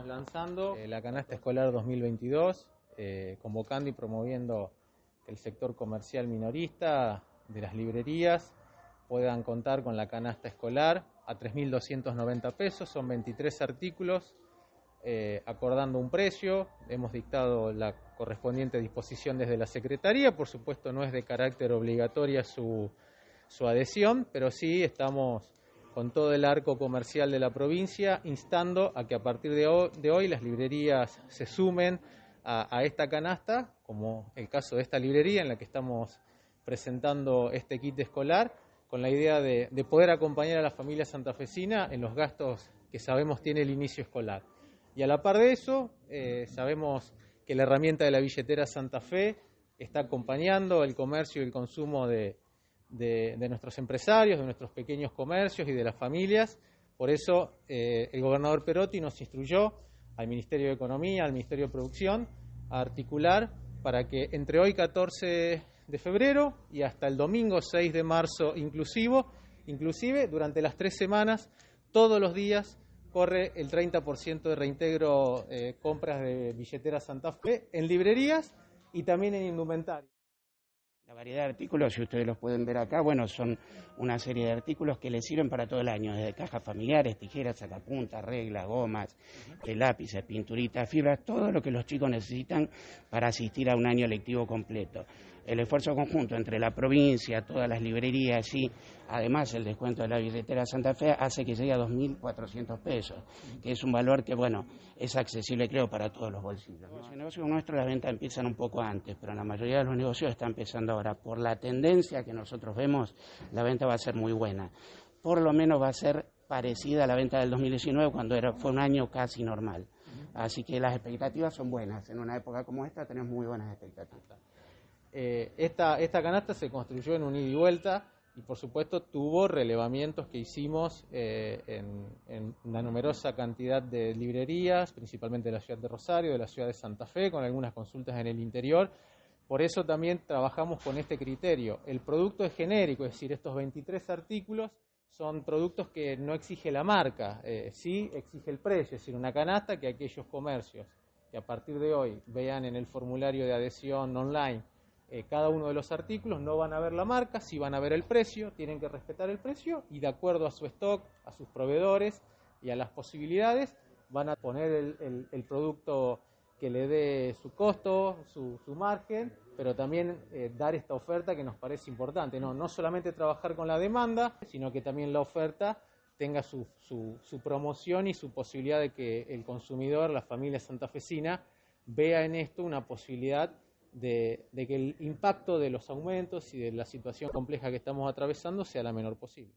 estamos lanzando. Eh, la canasta escolar 2022, eh, convocando y promoviendo que el sector comercial minorista de las librerías puedan contar con la canasta escolar a 3.290 pesos, son 23 artículos, eh, acordando un precio, hemos dictado la correspondiente disposición desde la Secretaría, por supuesto no es de carácter obligatoria su, su adhesión, pero sí estamos con todo el arco comercial de la provincia, instando a que a partir de hoy, las librerías se sumen a, esta canasta, como el caso de esta librería en la que estamos presentando este kit escolar, con la idea de, poder acompañar a la familia santafesina en los gastos que sabemos tiene el inicio escolar. Y a la par de eso, eh, sabemos que la herramienta de la billetera Santa Fe está acompañando el comercio y el consumo de, de, nuestros empresarios, de nuestros pequeños comercios y de las familias. Por eso eh, el gobernador Perotti nos instruyó al Ministerio de Economía, al Ministerio de Producción, a articular para que entre hoy 14 de febrero y hasta el domingo 6 de marzo inclusivo, inclusive durante las tres semanas, todos los días corre el 30% de reintegro eh, compras de billetera Santa Fe en librerías y también en indumentaria. La variedad de artículos, si ustedes los pueden ver acá, bueno, son una serie de artículos que les sirven para todo el año, desde cajas familiares, tijeras, sacapuntas, reglas, gomas, eh, lápices, pinturitas, fibras, todo lo que los chicos necesitan para asistir a un año lectivo completo el esfuerzo conjunto entre la provincia, todas las librerías y además el descuento de la billetera Santa Fe hace que llegue a 2.400 pesos, que es un valor que, bueno, es accesible creo para todos los bolsillos. En el negocio nuestro las ventas empiezan un poco antes, pero la mayoría de los negocios está empezando ahora. Por la tendencia que nosotros vemos, la venta va a ser muy buena. Por lo menos va a ser parecida a la venta del 2019 cuando era, fue un año casi normal. Así que las expectativas son buenas. En una época como esta tenemos muy buenas expectativas. Eh, esta, esta canasta se construyó en un ida y vuelta y por supuesto tuvo relevamientos que hicimos eh, en, una numerosa cantidad de librerías, principalmente de la ciudad de Rosario, de la ciudad de Santa Fe, con algunas consultas en el interior. Por eso también trabajamos con este criterio. El producto es genérico, es decir, estos 23 artículos son productos que no exige la marca, eh, sí exige el precio, es decir, una canasta que aquellos comercios que a partir de hoy vean en el formulario de adhesión online eh, cada uno de los artículos, no van a ver la marca, sí van a ver el precio, tienen que respetar el precio y de acuerdo a su stock, a sus proveedores y a las posibilidades, van a poner el, producto que le dé su costo, su, margen, pero también eh, dar esta oferta que nos parece importante. No, no solamente trabajar con la demanda, sino que también la oferta tenga su, su, su promoción y su posibilidad de que el consumidor, la familia santafesina, vea en esto una posibilidad de, que el impacto de los aumentos y de la situación compleja que estamos atravesando sea la menor posible.